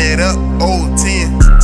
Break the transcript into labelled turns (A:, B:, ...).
A: it up, old 10.